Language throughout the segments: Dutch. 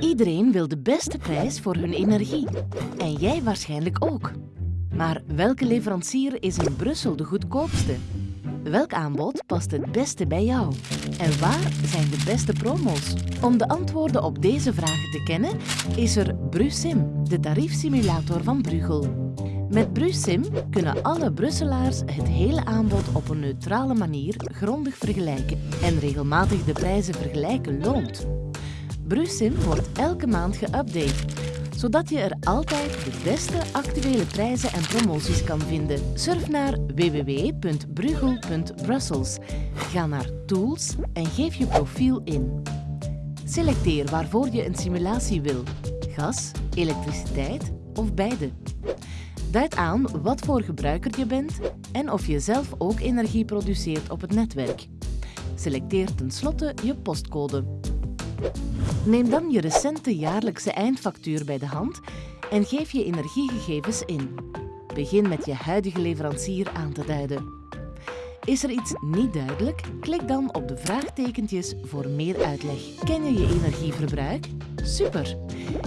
Iedereen wil de beste prijs voor hun energie. En jij waarschijnlijk ook. Maar welke leverancier is in Brussel de goedkoopste? Welk aanbod past het beste bij jou? En waar zijn de beste promo's? Om de antwoorden op deze vragen te kennen, is er BruSim, de tariefsimulator van Brugel. Met BruSim kunnen alle Brusselaars het hele aanbod op een neutrale manier grondig vergelijken en regelmatig de prijzen vergelijken loont. BruSim wordt elke maand geüpdate, zodat je er altijd de beste actuele prijzen en promoties kan vinden. Surf naar www.brugel.brussels. Ga naar Tools en geef je profiel in. Selecteer waarvoor je een simulatie wil. Gas, elektriciteit of beide. Duid aan wat voor gebruiker je bent en of je zelf ook energie produceert op het netwerk. Selecteer tenslotte je postcode. Neem dan je recente jaarlijkse eindfactuur bij de hand en geef je energiegegevens in. Begin met je huidige leverancier aan te duiden. Is er iets niet duidelijk? Klik dan op de vraagtekentjes voor meer uitleg. Ken je je energieverbruik? Super!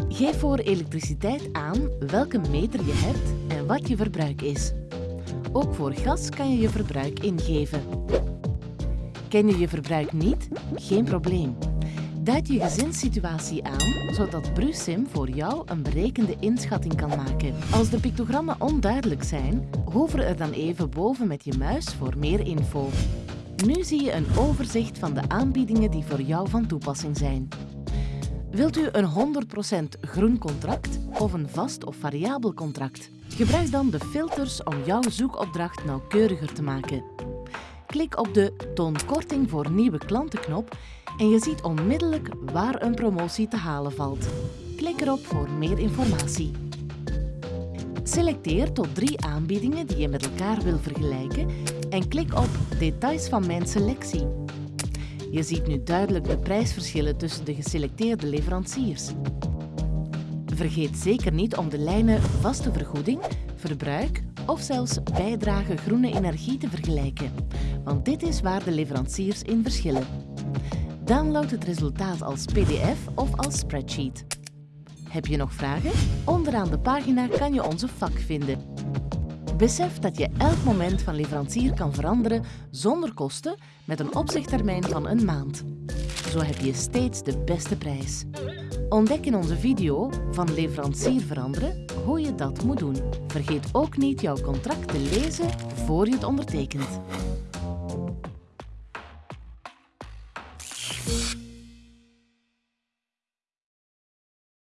Geef voor elektriciteit aan welke meter je hebt en wat je verbruik is. Ook voor gas kan je je verbruik ingeven. Ken je je verbruik niet? Geen probleem. Duid je gezinssituatie aan, zodat BruSim voor jou een berekende inschatting kan maken. Als de pictogrammen onduidelijk zijn, hover er dan even boven met je muis voor meer info. Nu zie je een overzicht van de aanbiedingen die voor jou van toepassing zijn. Wilt u een 100% groen contract of een vast of variabel contract? Gebruik dan de filters om jouw zoekopdracht nauwkeuriger te maken. Klik op de Toon korting voor nieuwe klanten knop en je ziet onmiddellijk waar een promotie te halen valt. Klik erop voor meer informatie. Selecteer tot drie aanbiedingen die je met elkaar wil vergelijken en klik op Details van mijn selectie. Je ziet nu duidelijk de prijsverschillen tussen de geselecteerde leveranciers. Vergeet zeker niet om de lijnen vaste vergoeding, verbruik of zelfs bijdrage groene energie te vergelijken, want dit is waar de leveranciers in verschillen. Download het resultaat als pdf of als spreadsheet. Heb je nog vragen? Onderaan de pagina kan je onze vak vinden. Besef dat je elk moment van leverancier kan veranderen zonder kosten met een opzichttermijn van een maand. Zo heb je steeds de beste prijs. Ontdek in onze video van leverancier veranderen hoe je dat moet doen. Vergeet ook niet jouw contract te lezen voor je het ondertekent.